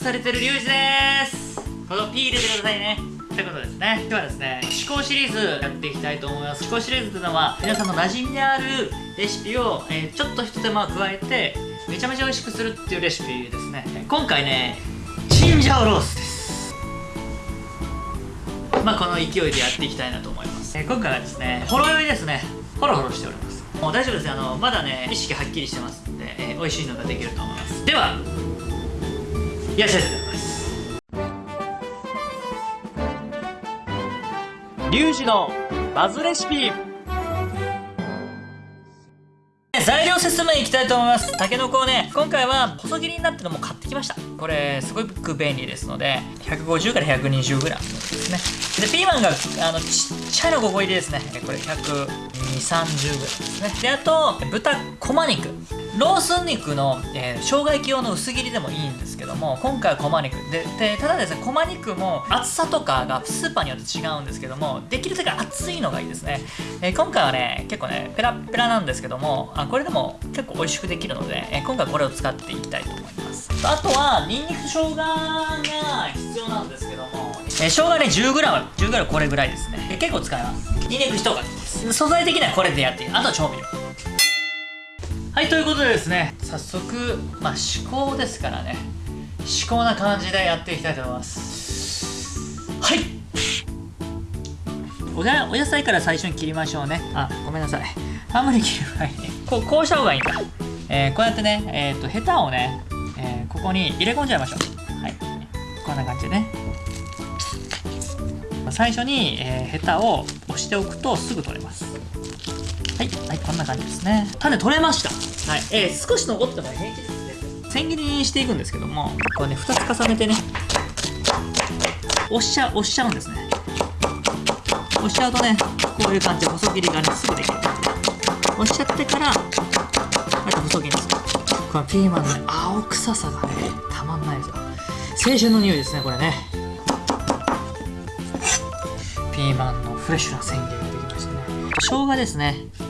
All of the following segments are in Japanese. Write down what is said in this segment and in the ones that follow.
されてるリュウジです。この P 入れてくださいね。ということですね。今日はですね思考シリーズやっていきたいと思います。思考シリーズというのは皆さんの馴染みであるレシピを、えー、ちょっと一手間加えてめちゃめちゃ美味しくするっていうレシピですね。今回ねチンジャオロースです。まあこの勢いでやっていきたいなと思います、えー、今回はですねほろ酔いですね。ホロホロしております。もう大丈夫ですあのまだね意識はっきりしてますんで、えー、美味しいのができると思います。ではいらっしますリュウジのバズレシピ。材料説明いきたいと思います。たけのこをね今回は細切りになってるのも買ってきました。これすごく便利ですので150から 120g ですね。でピーマンがあのちっちゃいの5個入りですね。これ12030 g ですね。であと豚こま肉ロース肉の、えー、生姜焼き用の薄切りでもいいんですけども今回はこま肉。ででただですねこま肉も厚さとかがスーパーによって違うんですけどもできるだけ厚いのがいいですね、えー、今回はね結構ねペラペラなんですけどもあこれでも結構美味しくできるので、えー、今回これを使っていきたいと思います。あとはニンニク生姜が必要なんですけども、えー、生姜ね 10g10g これぐらいですね。結構使います。ニンニク1かけです。素材的にはこれでやってあとは調味料。はいということでですね早速まあ思考ですからね。思考な感じでやっていきたいと思います。はい。おお野菜から最初に切りましょうね。あごめんなさい。あんまり切る前に。こうこうした方がいいんだ、えー、こうやってねえっ、ー、とヘタをね、えー、ここに入れ込んじゃいましょう。はい。こんな感じでね。最初に、えー、ヘタを押しておくとすぐ取れます。はい、はい、こんな感じですね。種取れました。はい、えー、少し残っても平気ですね。千切りにしていくんですけどもこれね2つ重ねてね押しちゃう押しちゃうんですね。押しちゃうとねこういう感じで細切りがねすぐできる押しちゃってからこうやって細切りにする。このピーマンのね青臭さがねたまんないですよ。青春の匂いですねこれね。ピーマンのフレッシュな千切りができましたね。生姜ですね。はい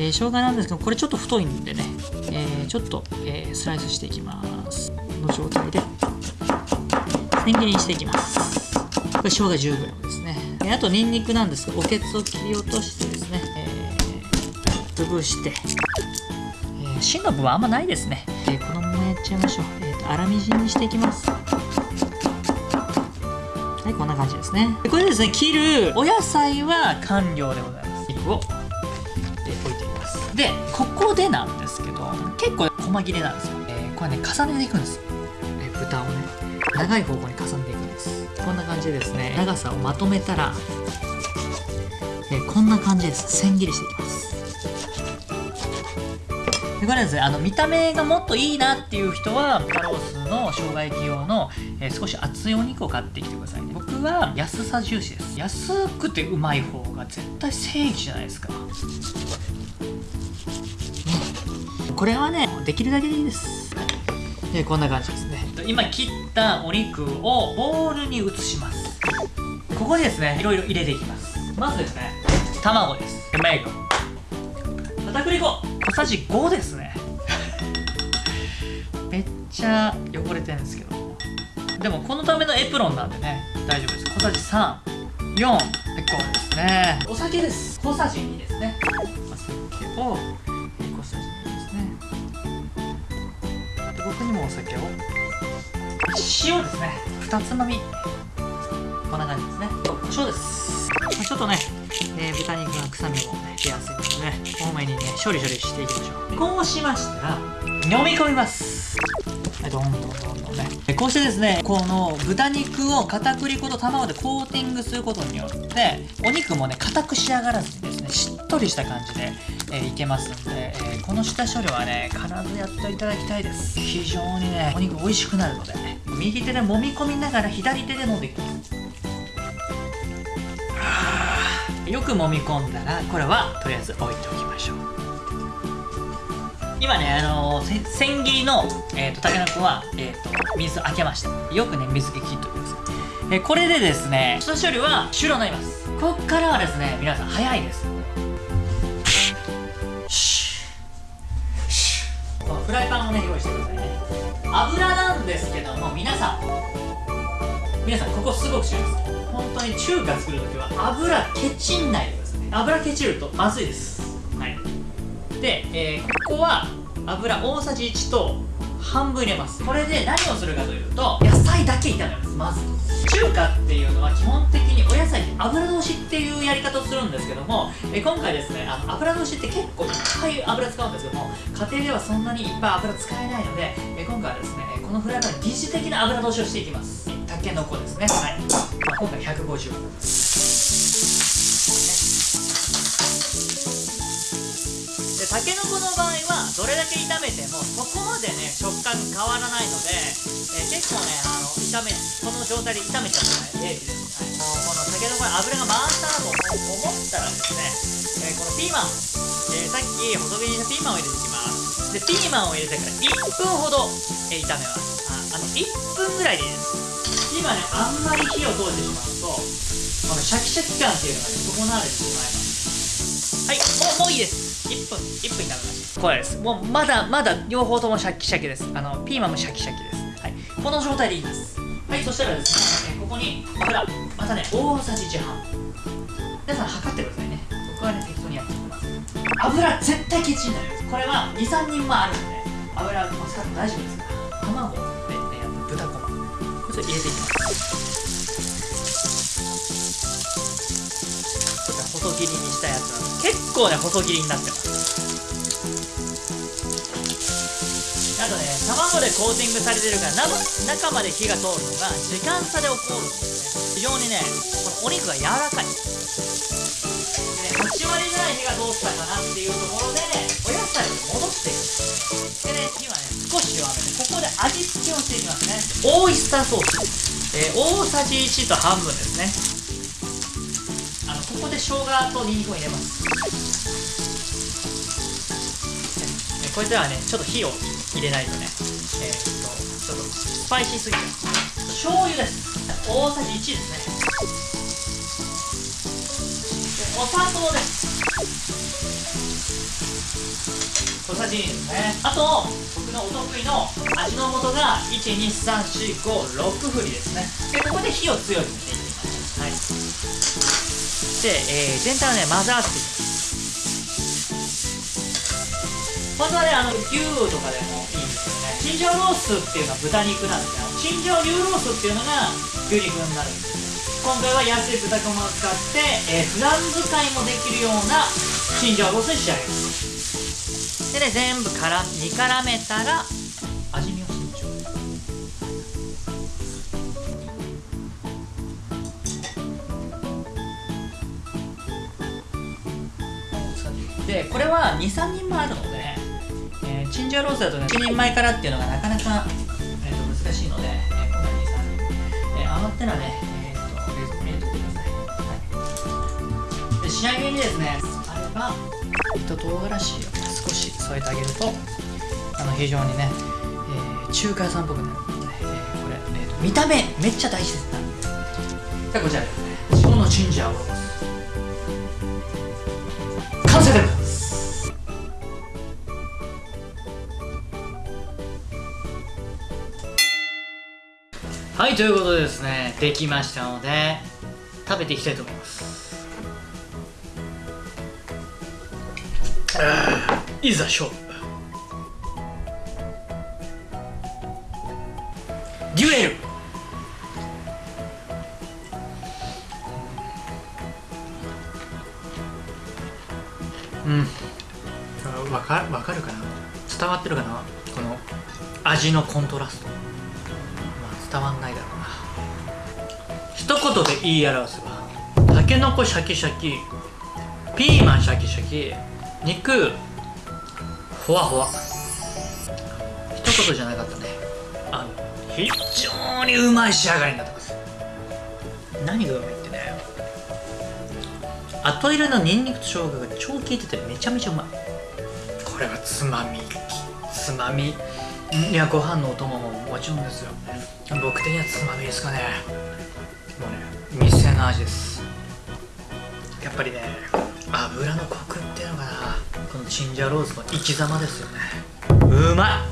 えー、生姜なんですけどこれちょっと太いんでね、えー、ちょっと、えー、スライスしていきます。の状態で千切りにしていきます。これ生姜 10g ですね。あとニンニクなんですけどおけつを切り落としてですね、えー、潰して、えー、芯の部分あんまないですね、えー、このままやっちゃいましょう、えーと、粗みじんにしていきます。はいこんな感じですね。これですね切るお野菜は完了でございます。肉を置いていますでここでなんですけど結構細切れなんですよ、えー、これね重ねていくんですえー、豚をね長い方向に重ねていくんです。こんな感じでですね。長さをまとめたら、えー、こんな感じです。千切りしていきます。でこれですねあの見た目がもっといいなっていう人は豚ロースの生姜焼き用の、えー、少し厚いお肉を買ってきてくださいね。僕は安さ重視です。安くてうまい方が絶対正義じゃないですか、これはねできるだけでいいです。でこんな感じですね。今切ったお肉をボウルに移します。ここにですねいろいろ入れていきます。まずですね卵です。メイコ片栗粉。小さじ5ですね。めっちゃ汚れてるんですけどでもこのためのエプロンなんでね大丈夫です。小さじ34でこうですね。お酒です。小さじ2ですね。お酒をで僕にもお酒を。塩ですね。2つまみ。こんな感じですね。胡椒です。ちょっとね、えー、豚肉の臭みもね出やすいのでね多めにね処理処理していきましょう。こうしましたら飲み込みます。どんどんどんどんね。こうしてですねこの豚肉を片栗粉と卵でコーティングすることによってお肉もね硬く仕上がらずにですねしっとりした感じで、えー、いけますんで、えー、この下処理はね必ずやっていただきたいです。非常にねお肉美味しくなるのでね右手で揉み込みながら左手で飲んでいきますよく揉み込んだらこれはとりあえず置いておきましょう。今ねあのー、千切りの、えーと、たけのこは、えーと、水開けました。よくね水気切っておきます。えー、これでですね下処理は終了になります。こっからはですね皆さん早いです。フライパンをね用意してくださいね。油なんですけども皆さん。皆さんここすごく注意です本当に中華作るときは油ケチんないでください油ケチるとまずいです。はい。で、えーここは油大さじ1と半分入れます。これで何をするかというと野菜だけ炒めます。まず。中華っていうのは基本的にお野菜油通しっていうやり方をするんですけどもえ今回ですねあの油通しって結構いっぱい油使うんですけども家庭ではそんなにいっぱい油使えないのでえ今回はですねこのフライパンに疑似的な油通しをしていきます。たけのこですね。はい、まあ、今回150でたけのこの場合はどれだけ炒めてもそこまでね食感変わらないので、えー結構ねあの炒めこの状態で炒めちゃっても平気です、はい、もうこのたけのこに油が回したなと思ったらですね、えーこのピーマン、えーさっき細切りにしたピーマンを入れていきますでピーマンを入れてから1分ほど、えー炒めます。ああの1分ぐらいでいいです。今ねあんまり火を通してしまうとこのシャキシャキ感っていうのがね損なわれてしまいます。はい。もうもういいです1分1分炒めました。これです。もうまだまだ両方ともシャキシャキです。あのピーマンもシャキシャキです。はい。この状態でいいです。はいそしたらですねここに油またね大さじ1半皆さん測ってくださいね。僕はね適当にやっていきます。油絶対ケチになります。これは23人もあるんで油を使って大丈夫ですから。卵で、ね、豚こま。これちょっと入れていきます。こちら細切りにしたやつなんです。結構ね細切りになってます。あとね卵でコーティングされてるから中まで火が通るのが時間差で起こるんですね。非常にねこのお肉が柔らかい。でね8割ぐらい火が通ったかなっていうところでお野菜を戻していくでね今ね少し弱め。てここで味付けをしていきますね。オイスターソース、えー大さじ1と半分ですね。ここで生姜とニンニクを入れます。これではねちょっと火を入れないとね。えーっとちょっとスパイシーすぎる醤油です。大さじ1ですね。でお砂糖です。小さじ2ですね。あと僕のお得意の味の素が12345振りですね。でここで火を強くしていきます。いで、えー全体をね混ぜ合わせていきます本当はねあの牛とかでもいいんですけどね。チンジャオロースっていうのは豚肉なんですけどチンジャオ牛ロースっていうのが牛肉になるんです今回は安い豚こまを使って、えー普段使いもできるようなチンジャオロースに仕上げます。でね全部から煮絡めたら味見これは23人もあるので、えーチンジャオロースだとね1人前からっていうのがなかなか、えーと難しいので、えー今回23人、えー余ったらね、えーと冷蔵庫に入れておいてください、はい、で仕上げにですねあれば糸唐辛子を少し添えてあげるとあの非常にね、えー中華屋さんっぽくなるので、えーこれ、えーと見た目めっちゃ大事ですなんで。こちらですね。自分のチンジャオロース完成です。はいということでですねできましたので食べていきたいと思います。いざ勝負。デュエル。うん。あわかわかるかな？伝わってるかな？この味のコントラスト、言い表せばたけのこシャキシャキピーマンシャキシャキ肉ふわふわ。一言じゃなかったね。あの非常にうまい仕上がりになってます。何がうまいってね。後入れのニンニクと生姜が超効いててめちゃめちゃうまい。これはつまみつまみ。いやご飯のお供ももちろんですよ。僕的にはつまみですかね。もうね店の味です。やっぱりね油のコクっていうのかな。このチンジャオロースの生き様ですよね。うま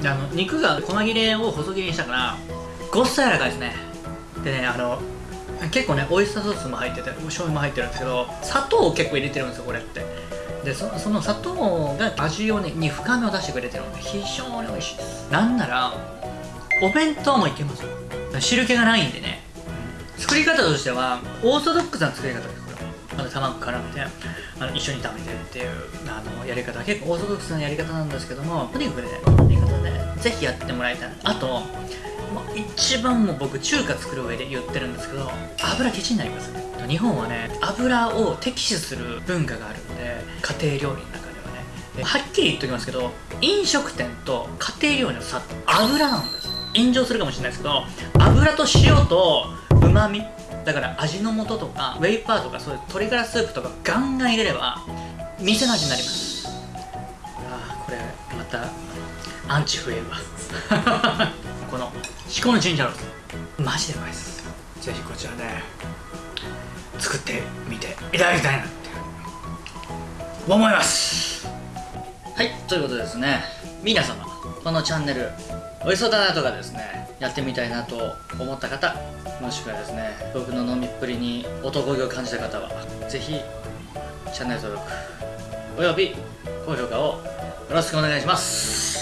い。であの肉が細切れを細切りにしたからごっさ柔らかいですね。でねあの結構ねオイスターソースも入っててお醤油も入ってるんですけど砂糖を結構入れてるんですよこれって。でそその砂糖が味をねに深みを出してくれてるので非常に美味しいです。なんならお弁当もいけますよ汁気がないんでね。作り方としてはオーソドックスな作り方ですこれあの卵絡めてあの一緒に炒めてっていうあのやり方。結構オーソドックスなやり方なんですけどもとにかくねこのやり方でぜひやってもらいたいあともう一番も僕中華作る上で言ってるんですけど油ケチになりますね。日本はね油を敵視する文化があるんで家庭料理の中ではね。はっきり言っておきますけど飲食店と家庭料理の差って油なんです炎上するかもしれないですけど油と塩とうまみだから味の素とかウェイパーとかそういう鶏ガラスープとかガンガン入れれば店の味になります。ああこれまたアンチ増えるわこの至高のジンジャロースマジでうまいです。ぜひこちらで作ってみていただきたいなって。思います。はいということでですね皆様このチャンネル美味しそうだなとかですねやってみたいなと思った方もしくはですね僕の飲みっぷりに男気を感じた方はぜひチャンネル登録および高評価をよろしくお願いします。